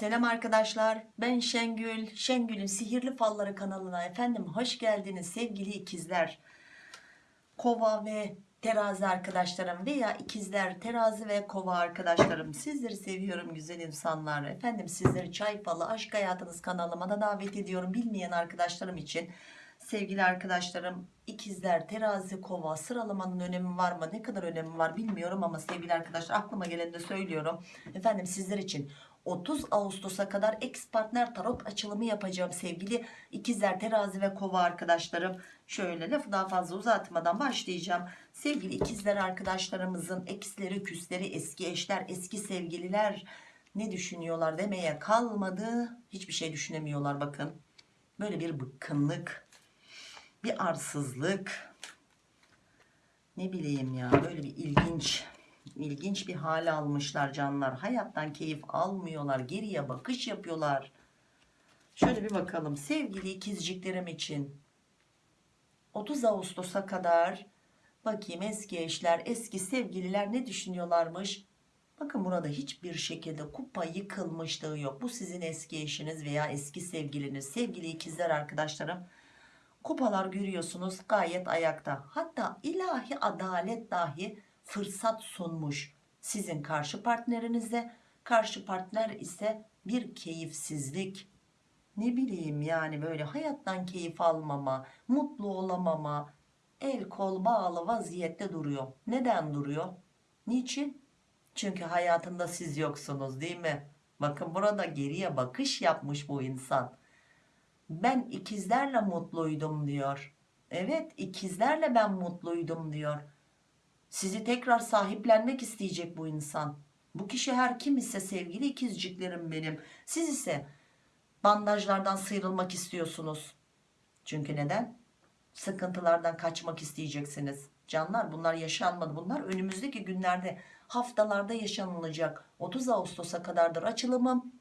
Selam arkadaşlar ben Şengül Şengül'ün sihirli falları kanalına efendim hoş geldiniz sevgili ikizler. Kova ve terazi arkadaşlarım veya ikizler terazi ve kova arkadaşlarım sizleri seviyorum güzel insanlar. Efendim sizleri çay falı aşk hayatınız kanalıma da davet ediyorum. Bilmeyen arkadaşlarım için sevgili arkadaşlarım ikizler terazi kova sıralamanın önemi var mı ne kadar önemi var bilmiyorum ama sevgili arkadaşlar aklıma geleni de söylüyorum. Efendim sizler için 30 Ağustos'a kadar ex partner tarot açılımı yapacağım sevgili ikizler terazi ve kova arkadaşlarım. Şöyle lafı daha fazla uzatmadan başlayacağım. Sevgili ikizler arkadaşlarımızın eksleri küsleri eski eşler eski sevgililer ne düşünüyorlar demeye kalmadı. Hiçbir şey düşünemiyorlar bakın. Böyle bir bıkkınlık bir arsızlık. Ne bileyim ya böyle bir ilginç ilginç bir hale almışlar canlar. Hayattan keyif almıyorlar geriye bakış yapıyorlar. Şöyle bir bakalım. Sevgili ikizciklerim için 30 Ağustos'a kadar bakayım eski eşler eski sevgililer ne düşünüyorlarmış? Bakın burada hiçbir şekilde kupa yıkılmışlığı yok. Bu sizin eski eşiniz veya eski sevgiliniz. Sevgili ikizler arkadaşlarım kupalar görüyorsunuz gayet ayakta. Hatta ilahi adalet dahi fırsat sunmuş sizin karşı partnerinize karşı partner ise bir keyifsizlik. Ne bileyim yani böyle hayattan keyif almama mutlu olamama el kol bağlı vaziyette duruyor. Neden duruyor? Niçin? Çünkü hayatında siz yoksunuz değil mi? Bakın burada geriye bakış yapmış bu insan. Ben ikizlerle mutluydum diyor. Evet ikizlerle ben mutluydum diyor sizi tekrar sahiplenmek isteyecek bu insan. Bu kişi her kim ise sevgili ikizciklerim benim. Siz ise bandajlardan sıyrılmak istiyorsunuz. Çünkü neden? Sıkıntılardan kaçmak isteyeceksiniz. Canlar bunlar yaşanmadı. Bunlar önümüzdeki günlerde haftalarda yaşanılacak. 30 Ağustos'a kadardır açılımım.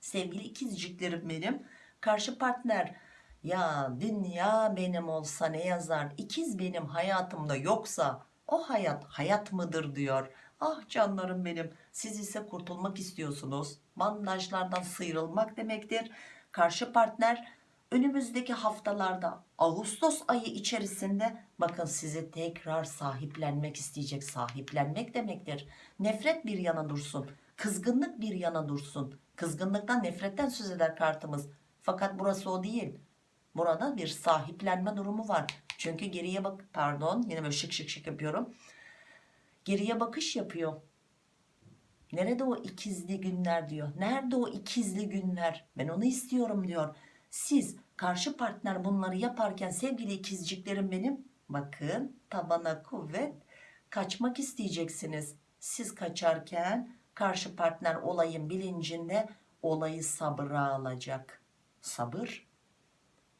Sevgili ikizciklerim benim. Karşı partner ya dünya benim olsa ne yazar? İkiz benim hayatımda yoksa o hayat hayat mıdır diyor. Ah canlarım benim siz ise kurtulmak istiyorsunuz. Bandajlardan sıyrılmak demektir. Karşı partner önümüzdeki haftalarda Ağustos ayı içerisinde bakın sizi tekrar sahiplenmek isteyecek. Sahiplenmek demektir. Nefret bir yana dursun kızgınlık bir yana dursun. Kızgınlıktan nefretten söz eder kartımız. Fakat burası o değil. Burada bir sahiplenme durumu var çünkü geriye bak pardon yine böyle şık şık şık yapıyorum. Geriye bakış yapıyor. Nerede o ikizli günler diyor. Nerede o ikizli günler? Ben onu istiyorum diyor. Siz karşı partner bunları yaparken sevgili ikizciklerim benim bakın tabana kuvvet kaçmak isteyeceksiniz. Siz kaçarken karşı partner olayın bilincinde olayı sabıra alacak. Sabır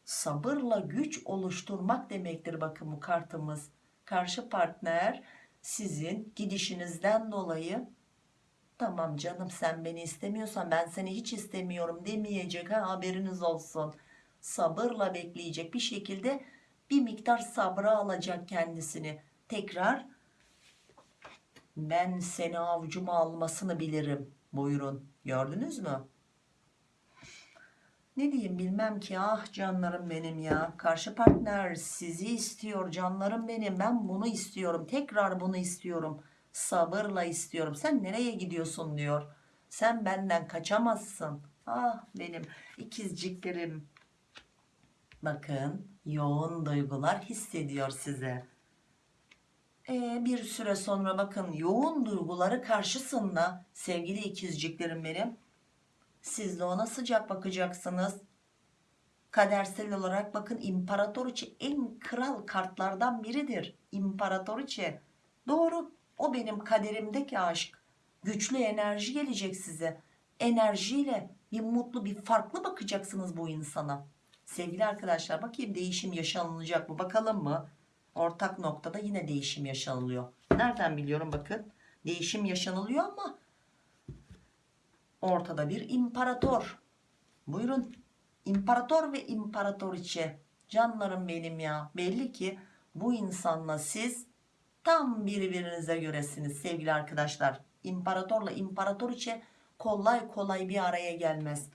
sabırla güç oluşturmak demektir bakın bu kartımız. Karşı partner sizin gidişinizden dolayı tamam canım sen beni istemiyorsan ben seni hiç istemiyorum demeyecek ha haberiniz olsun. Sabırla bekleyecek bir şekilde bir miktar sabra alacak kendisini. Tekrar ben seni avcuma almasını bilirim. Buyurun. Gördünüz mü ne diyeyim bilmem ki. Ah canlarım benim ya. Karşı partner sizi istiyor canlarım benim. Ben bunu istiyorum. Tekrar bunu istiyorum. Sabırla istiyorum. Sen nereye gidiyorsun diyor. Sen benden kaçamazsın. Ah benim ikizciklerim. Bakın yoğun duygular hissediyor size. Ee, bir süre sonra bakın yoğun duyguları karşısında sevgili ikizciklerim benim siz de ona sıcak bakacaksınız. Kadersel olarak bakın imparatoriçe en kral kartlardan biridir. İmparatoriçe. Doğru o benim kaderimdeki aşk. Güçlü enerji gelecek size. Enerjiyle bir mutlu bir farklı bakacaksınız bu insana. Sevgili arkadaşlar bakayım değişim yaşanılacak mı bakalım mı? Ortak noktada yine değişim yaşanılıyor. Nereden biliyorum bakın? Değişim yaşanılıyor ama ortada bir imparator buyurun imparator ve imparatoriçe canlarım benim ya belli ki bu insanla siz tam birbirinize göresiniz sevgili arkadaşlar imparatorla imparatoriçe kolay kolay bir araya gelmez.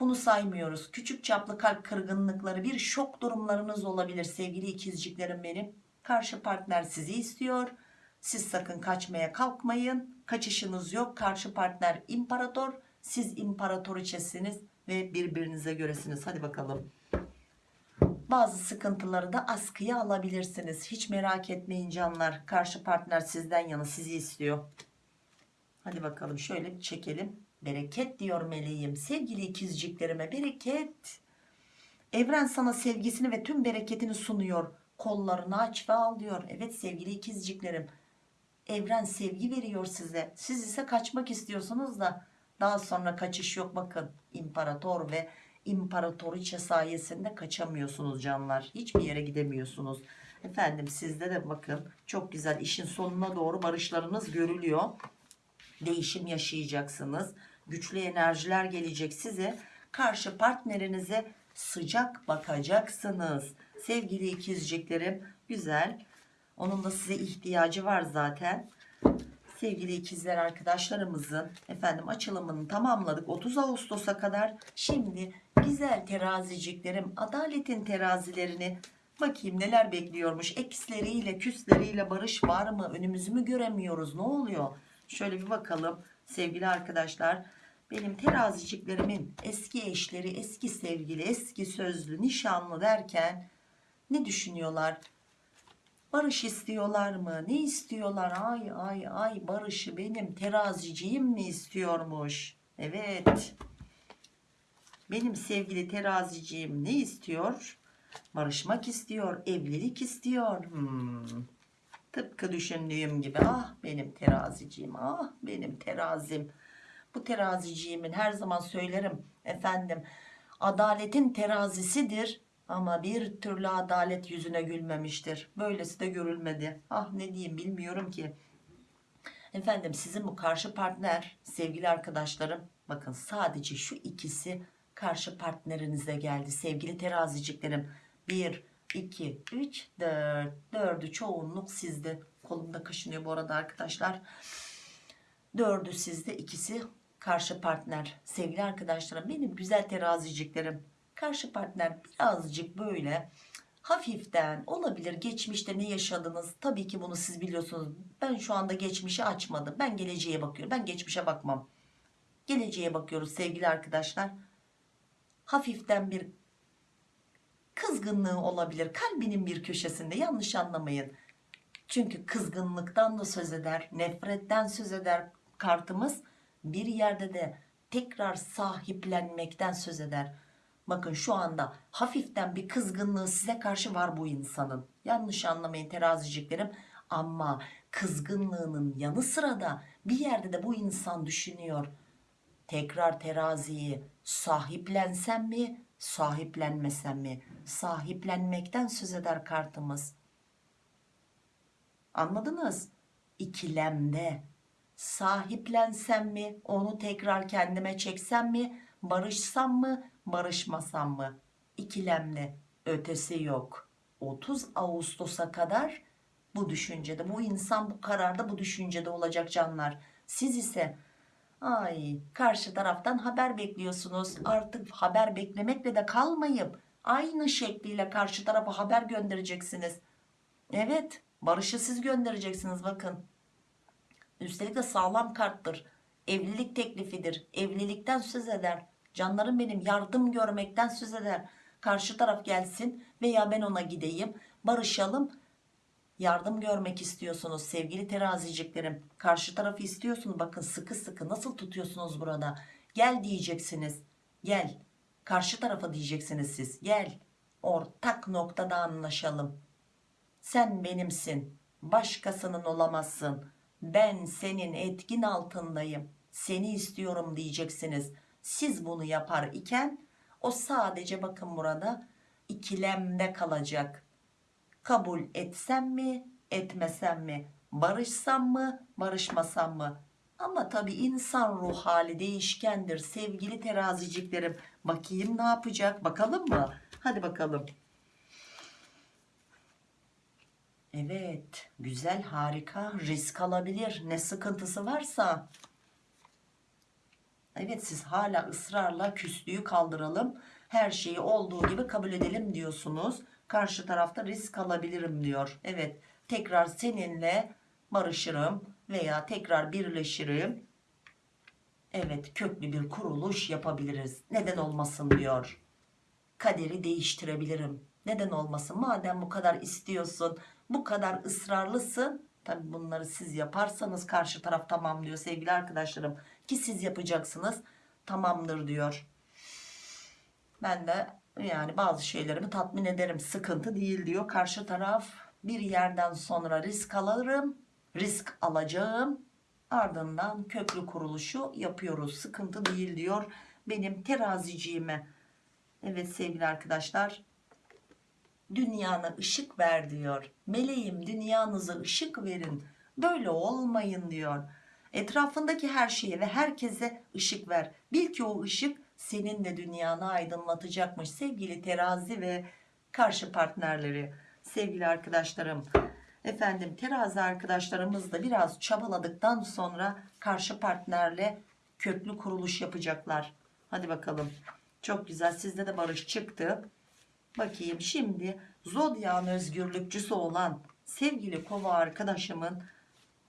Bunu saymıyoruz. Küçük çaplı kalp kırgınlıkları bir şok durumlarınız olabilir sevgili ikizciklerim benim. Karşı partner sizi istiyor. Siz sakın kaçmaya kalkmayın. Kaçışınız yok. Karşı partner imparator. Siz imparatoriçesiniz ve birbirinize göresiniz. Hadi bakalım. Bazı sıkıntıları da askıya alabilirsiniz. Hiç merak etmeyin canlar. Karşı partner sizden yana sizi istiyor. Hadi bakalım şöyle çekelim. Bereket diyor meleğim. Sevgili ikizciklerime bereket. Evren sana sevgisini ve tüm bereketini sunuyor. Kollarını aç ve al diyor. Evet sevgili ikizciklerim. Evren sevgi veriyor size. Siz ise kaçmak istiyorsunuz da daha sonra kaçış yok bakın. İmparator ve imparatoriçe sayesinde kaçamıyorsunuz canlar. Hiçbir yere gidemiyorsunuz. Efendim sizde de bakın çok güzel işin sonuna doğru barışlarınız görülüyor. Değişim yaşayacaksınız. Güçlü enerjiler gelecek size. Karşı partnerinize sıcak bakacaksınız. Sevgili ikizciklerim güzel. Onun da size ihtiyacı var zaten. Sevgili ikizler arkadaşlarımızın efendim açılımını tamamladık 30 Ağustos'a kadar. Şimdi güzel teraziciklerim adaletin terazilerini bakayım neler bekliyormuş. Eksleriyle küsleriyle barış var mı? Önümüzü mü göremiyoruz? Ne oluyor? Şöyle bir bakalım sevgili arkadaşlar. Benim teraziciklerimin eski eşleri, eski sevgili, eski sözlü, nişanlı derken ne düşünüyorlar? Barış istiyorlar mı? Ne istiyorlar? Ay ay ay barışı benim teraziciğim mi istiyormuş? Evet. Benim sevgili teraziciğim ne istiyor? Barışmak istiyor, evlilik istiyor. Hmm. Tıpkı düşündüğüm gibi ah benim teraziciğim, ah benim terazim. Bu teraziciğimin her zaman söylerim efendim adaletin terazisidir ama bir türlü adalet yüzüne gülmemiştir. Böylesi de görülmedi. Ah ne diyeyim bilmiyorum ki. Efendim sizin bu karşı partner sevgili arkadaşlarım bakın sadece şu ikisi karşı partnerinize geldi sevgili teraziciklerim. 1, 2, 3, 4. 4'ü çoğunluk sizde. Kolumda kaşınıyor bu arada arkadaşlar. 4'ü sizde ikisi karşı partner. Sevgili arkadaşlarım benim güzel teraziciklerim. Karşı partner birazcık böyle hafiften olabilir. Geçmişte ne yaşadınız? Tabii ki bunu siz biliyorsunuz. Ben şu anda geçmişi açmadım. Ben geleceğe bakıyorum. Ben geçmişe bakmam. Geleceğe bakıyoruz sevgili arkadaşlar. Hafiften bir kızgınlığı olabilir. Kalbinin bir köşesinde yanlış anlamayın. Çünkü kızgınlıktan da söz eder nefretten söz eder kartımız. Bir yerde de tekrar sahiplenmekten söz eder bakın şu anda hafiften bir kızgınlığı size karşı var bu insanın. Yanlış anlamayın teraziciklerim. Ama kızgınlığının yanı sıra da bir yerde de bu insan düşünüyor. Tekrar teraziyi sahiplensem mi sahiplenmesem mi? Sahiplenmekten söz eder kartımız. Anladınız? İkilemde. Sahiplensem mi onu tekrar kendime çeksem mi barışsam mı barışmasam mı? İkilemde ötesi yok. 30 Ağustos'a kadar bu düşüncede bu insan bu kararda bu düşüncede olacak canlar. Siz ise ay karşı taraftan haber bekliyorsunuz. Artık haber beklemekle de kalmayıp aynı şekliyle karşı tarafa haber göndereceksiniz. Evet barışı siz göndereceksiniz bakın. Üstelik de sağlam karttır. Evlilik teklifidir. Evlilikten söz eder canlarım benim yardım görmekten söz eder. Karşı taraf gelsin veya ben ona gideyim barışalım. Yardım görmek istiyorsunuz sevgili teraziciklerim. Karşı tarafı istiyorsunuz. Bakın sıkı sıkı nasıl tutuyorsunuz burada? Gel diyeceksiniz. Gel. Karşı tarafa diyeceksiniz siz. Gel. Ortak noktada anlaşalım. Sen benimsin. Başkasının olamazsın. Ben senin etkin altındayım. Seni istiyorum diyeceksiniz siz bunu yapar iken o sadece bakın burada ikilemde kalacak. Kabul etsem mi etmesem mi? Barışsam mı barışmasam mı? Ama tabi insan ruh hali değişkendir. Sevgili teraziciklerim bakayım ne yapacak? Bakalım mı? Hadi bakalım. Evet güzel harika. Risk alabilir. Ne sıkıntısı varsa Evet siz hala ısrarla küslüğü kaldıralım. Her şeyi olduğu gibi kabul edelim diyorsunuz. Karşı tarafta risk alabilirim diyor. Evet tekrar seninle barışırım veya tekrar birleşirim. Evet köklü bir kuruluş yapabiliriz. Neden olmasın diyor. Kaderi değiştirebilirim. Neden olmasın? Madem bu kadar istiyorsun, bu kadar ısrarlısın. Tabi bunları siz yaparsanız karşı taraf tamam diyor sevgili arkadaşlarım. Ki siz yapacaksınız. Tamamdır diyor. Ben de yani bazı şeylerimi tatmin ederim. Sıkıntı değil diyor. Karşı taraf bir yerden sonra risk alırım. Risk alacağım. Ardından köklü kuruluşu yapıyoruz. Sıkıntı değil diyor. Benim teraziciğime. Evet sevgili arkadaşlar. Dünyana ışık ver diyor. Meleğim dünyanıza ışık verin. Böyle olmayın diyor. Etrafındaki her şeye ve herkese ışık ver. Bil ki o ışık senin de dünyanı aydınlatacakmış. Sevgili terazi ve karşı partnerleri, sevgili arkadaşlarım. Efendim terazi arkadaşlarımız da biraz çabaladıktan sonra karşı partnerle köklü kuruluş yapacaklar. Hadi bakalım. Çok güzel. Sizde de barış çıktı. Bakayım şimdi zodyan özgürlükçüsü olan sevgili kova arkadaşımın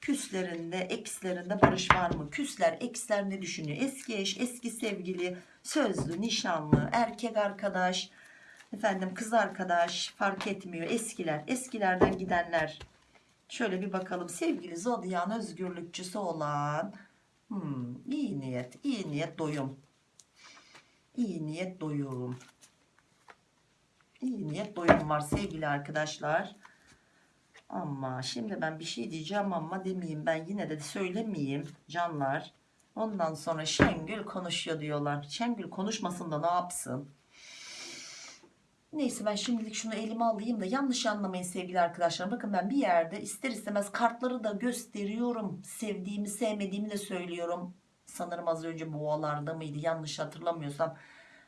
küslerinde ekslerinde barış var mı? Küsler eksler ne düşünüyor? Eski eş, eski sevgili, sözlü, nişanlı, erkek arkadaş, efendim kız arkadaş fark etmiyor. Eskiler, eskilerden gidenler. Şöyle bir bakalım sevgili zodyan özgürlükçüsü olan hmm, iyi niyet, iyi niyet doyum. İyi niyet doyum. İyi niyet doyum var sevgili arkadaşlar. Ama şimdi ben bir şey diyeceğim ama demeyeyim ben yine de söylemeyeyim canlar. Ondan sonra Şengül konuşuyor diyorlar. Şengül konuşmasın da ne yapsın? Neyse ben şimdilik şunu elime alayım da yanlış anlamayın sevgili arkadaşlar. Bakın ben bir yerde ister istemez kartları da gösteriyorum. Sevdiğimi sevmediğimi de söylüyorum. Sanırım az önce boğalarda mıydı yanlış hatırlamıyorsam.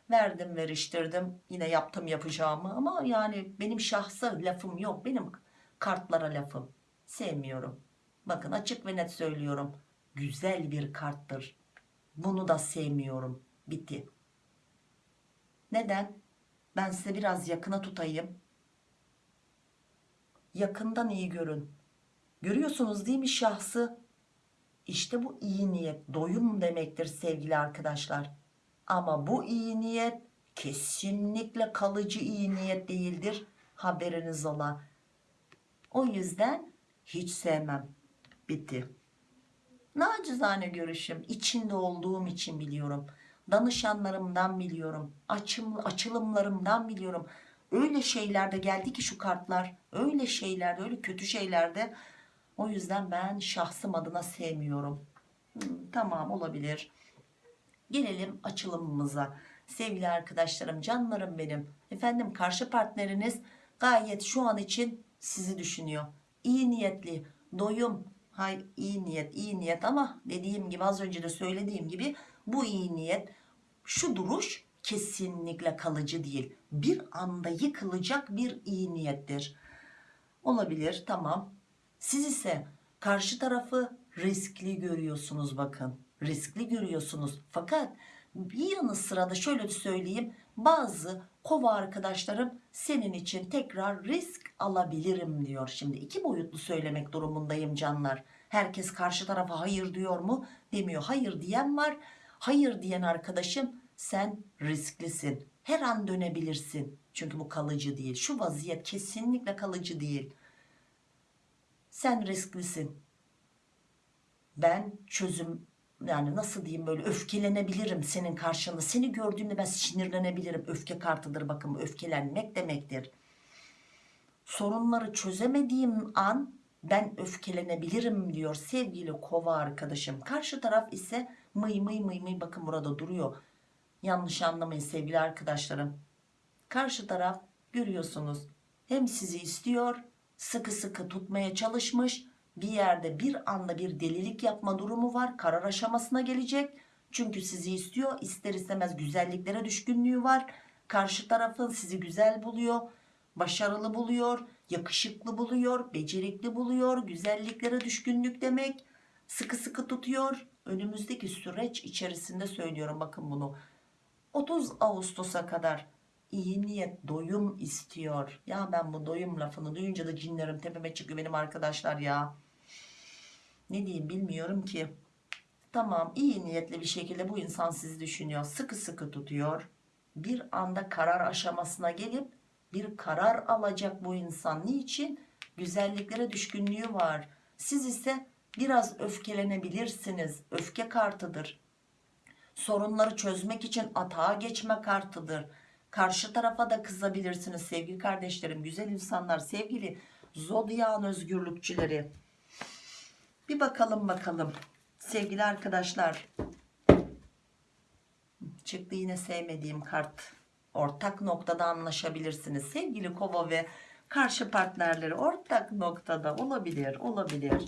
Verdim veriştirdim yine yaptım yapacağımı ama yani benim şahsa lafım yok. Benim kartlara lafım sevmiyorum. Bakın açık ve net söylüyorum. Güzel bir karttır. Bunu da sevmiyorum. Bitti. Neden? Ben size biraz yakına tutayım. Yakından iyi görün. Görüyorsunuz değil mi şahsı? İşte bu iyi niyet, doyum demektir sevgili arkadaşlar. Ama bu iyi niyet kesinlikle kalıcı iyi niyet değildir. Haberiniz ola. O yüzden hiç sevmem. Bitti. Nacizane görüşüm. içinde olduğum için biliyorum. Danışanlarımdan biliyorum. Açım, açılımlarımdan biliyorum. Öyle şeylerde geldi ki şu kartlar. Öyle şeylerde, öyle kötü şeylerde. O yüzden ben şahsım adına sevmiyorum. Hmm, tamam olabilir. Gelelim açılımımıza. Sevgili arkadaşlarım, canlarım benim. Efendim karşı partneriniz gayet şu an için sizi düşünüyor. İyi niyetli, doyum, hay iyi niyet, iyi niyet ama dediğim gibi az önce de söylediğim gibi bu iyi niyet, şu duruş kesinlikle kalıcı değil. Bir anda yıkılacak bir iyi niyettir. Olabilir, tamam. Siz ise karşı tarafı riskli görüyorsunuz bakın. Riskli görüyorsunuz. Fakat bir yanı sırada şöyle söyleyeyim. Bazı kova arkadaşlarım senin için tekrar risk alabilirim diyor. Şimdi iki boyutlu söylemek durumundayım canlar. Herkes karşı tarafa hayır diyor mu? Demiyor. Hayır diyen var. Hayır diyen arkadaşım sen risklisin. Her an dönebilirsin. Çünkü bu kalıcı değil. Şu vaziyet kesinlikle kalıcı değil. Sen risklisin. Ben çözüm yani nasıl diyeyim böyle öfkelenebilirim senin karşında. Seni gördüğümde ben sinirlenebilirim. Öfke kartıdır bakın öfkelenmek demektir. Sorunları çözemediğim an ben öfkelenebilirim diyor sevgili kova arkadaşım. Karşı taraf ise mıy mıy mıy mıy bakın burada duruyor. Yanlış anlamayın sevgili arkadaşlarım. Karşı taraf görüyorsunuz hem sizi istiyor sıkı sıkı tutmaya çalışmış bir yerde bir anda bir delilik yapma durumu var karar aşamasına gelecek. Çünkü sizi istiyor ister istemez güzelliklere düşkünlüğü var. Karşı tarafın sizi güzel buluyor başarılı buluyor yakışıklı buluyor becerikli buluyor. Güzelliklere düşkünlük demek sıkı sıkı tutuyor. Önümüzdeki süreç içerisinde söylüyorum bakın bunu. 30 Ağustos'a kadar iyi niyet doyum istiyor. Ya ben bu doyum lafını duyunca da cinlerim tepeme çıkıyor benim arkadaşlar ya ne diyeyim bilmiyorum ki. Tamam iyi niyetli bir şekilde bu insan sizi düşünüyor. Sıkı sıkı tutuyor. Bir anda karar aşamasına gelip bir karar alacak bu insan. Niçin? Güzelliklere düşkünlüğü var. Siz ise biraz öfkelenebilirsiniz. Öfke kartıdır. Sorunları çözmek için atağa geçme kartıdır. Karşı tarafa da kızabilirsiniz sevgili kardeşlerim. Güzel insanlar sevgili zodyan özgürlükçüleri bir bakalım bakalım. Sevgili arkadaşlar. Çıktı yine sevmediğim kart. Ortak noktada anlaşabilirsiniz. Sevgili kova ve karşı partnerleri ortak noktada olabilir olabilir.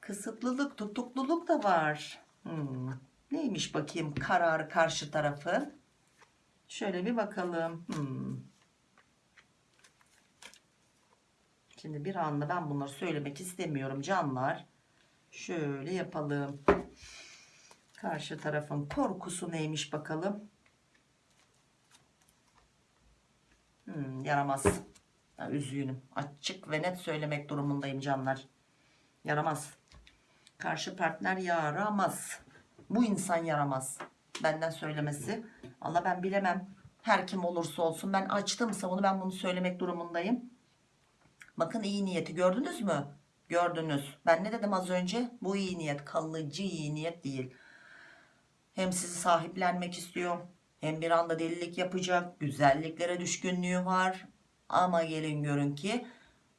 Kısıtlılık tutukluluk da var. Hmm. neymiş bakayım kararı karşı tarafı? Şöyle bir bakalım. Hmm. Şimdi bir anda ben bunları söylemek istemiyorum canlar şöyle yapalım karşı tarafın korkusu neymiş bakalım Hmm, yaramaz. Ya, üzgünüm. Açık ve net söylemek durumundayım canlar. Yaramaz. Karşı partner yaramaz. Bu insan yaramaz. Benden söylemesi. Allah ben bilemem. Her kim olursa olsun ben açtımsa onu ben bunu söylemek durumundayım. Bakın iyi niyeti gördünüz mü? Gördünüz. Ben ne dedim az önce? Bu iyi niyet kalıcı iyi niyet değil. Hem sizi sahiplenmek istiyor hem bir anda delilik yapacak güzelliklere düşkünlüğü var ama gelin görün ki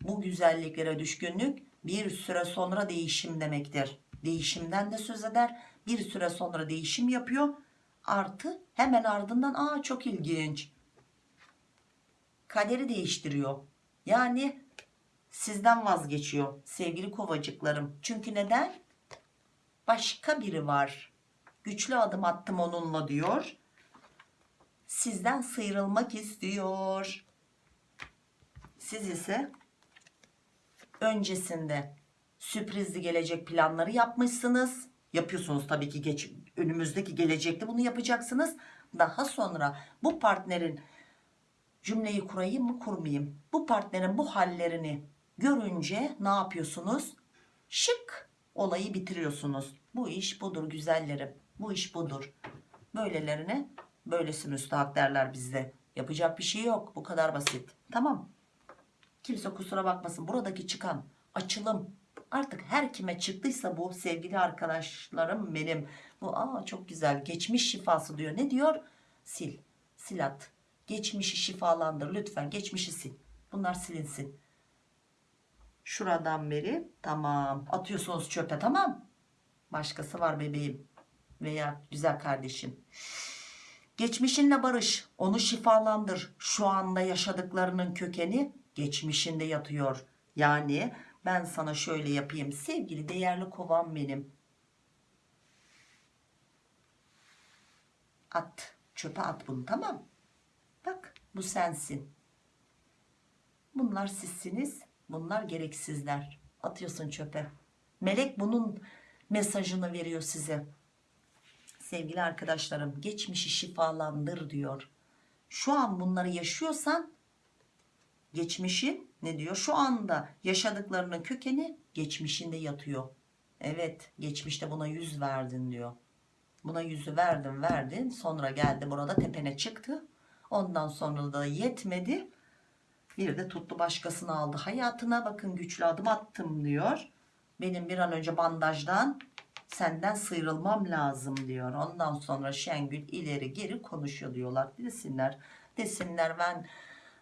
bu güzelliklere düşkünlük bir süre sonra değişim demektir değişimden de söz eder bir süre sonra değişim yapıyor artı hemen ardından aa çok ilginç kaderi değiştiriyor yani sizden vazgeçiyor sevgili kovacıklarım çünkü neden başka biri var güçlü adım attım onunla diyor sizden sıyrılmak istiyor. Siz ise öncesinde sürprizli gelecek planları yapmışsınız. Yapıyorsunuz tabii ki geç, önümüzdeki gelecekte bunu yapacaksınız. Daha sonra bu partnerin cümleyi kurayım mı kurmayayım? Bu partnerin bu hallerini görünce ne yapıyorsunuz? Şık olayı bitiriyorsunuz. Bu iş budur güzellerim. Bu iş budur. Böylelerine Böylesi müstahak derler bizde. Yapacak bir şey yok. Bu kadar basit. Tamam. Kimse kusura bakmasın. Buradaki çıkan açılım artık her kime çıktıysa bu sevgili arkadaşlarım benim. Bu aa çok güzel. Geçmiş şifası diyor. Ne diyor? Sil. Sil at. Geçmişi şifalandır. Lütfen geçmişi sil. Bunlar silinsin. Şuradan beri tamam. Atıyorsunuz çöpe tamam. Başkası var bebeğim. Veya güzel kardeşim. Geçmişinle barış, onu şifalandır. Şu anda yaşadıklarının kökeni geçmişinde yatıyor. Yani ben sana şöyle yapayım sevgili değerli kovam benim. At, çöpe at bunu tamam. Bak bu sensin. Bunlar sizsiniz, bunlar gereksizler. Atıyorsun çöpe. Melek bunun mesajını veriyor size sevgili arkadaşlarım geçmişi şifalandır diyor. Şu an bunları yaşıyorsan geçmişi ne diyor? Şu anda yaşadıklarının kökeni geçmişinde yatıyor. Evet geçmişte buna yüz verdin diyor. Buna yüzü verdin verdin sonra geldi burada tepene çıktı. Ondan sonra da yetmedi. Bir de tuttu başkasını aldı hayatına bakın güçlü adım attım diyor. Benim bir an önce bandajdan senden sıyrılmam lazım diyor. Ondan sonra Şengül ileri geri konuşuyor diyorlar. Desinler, desinler ben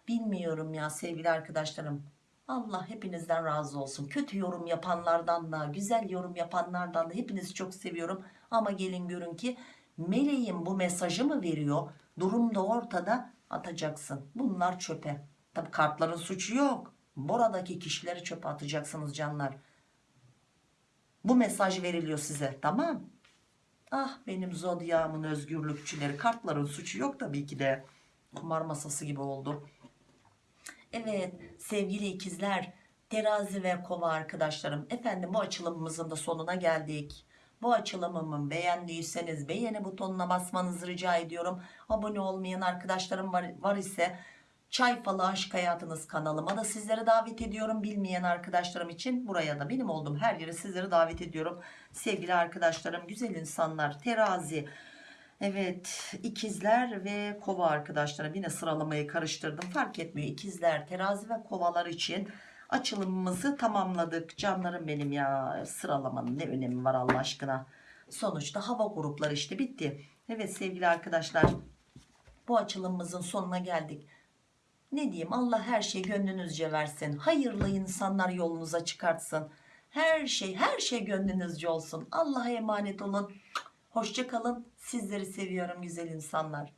bilmiyorum ya sevgili arkadaşlarım. Allah hepinizden razı olsun. Kötü yorum yapanlardan da, güzel yorum yapanlardan da hepinizi çok seviyorum. Ama gelin görün ki meleğin bu mesajı mı veriyor? Durum da ortada atacaksın. Bunlar çöpe. Tabi kartların suçu yok. Buradaki kişileri çöpe atacaksınız canlar. Bu mesaj veriliyor size tamam. Ah benim zodyamın özgürlükçüleri kartların suçu yok tabii ki de. Kumar masası gibi oldu. Evet sevgili ikizler terazi ve kova arkadaşlarım efendim bu açılımımızın da sonuna geldik. Bu açılımımı beğendiyseniz beğeni butonuna basmanızı rica ediyorum. Abone olmayan arkadaşlarım var, var ise Çay Falı Aşk Hayatınız kanalıma da sizlere davet ediyorum. Bilmeyen arkadaşlarım için buraya da benim olduğum her yere sizleri davet ediyorum. Sevgili arkadaşlarım, güzel insanlar, terazi, evet ikizler ve kova arkadaşlarım. Yine sıralamayı karıştırdım fark etmiyor. İkizler, terazi ve kovalar için açılımımızı tamamladık. Canlarım benim ya sıralamanın ne önemi var Allah aşkına. Sonuçta hava grupları işte bitti. Evet sevgili arkadaşlar bu açılımımızın sonuna geldik. Ne diyeyim Allah her şey gönlünüzce versin. Hayırlı insanlar yolunuza çıkartsın. Her şey her şey gönlünüzce olsun. Allah'a emanet olun. Hoşça kalın. Sizleri seviyorum güzel insanlar.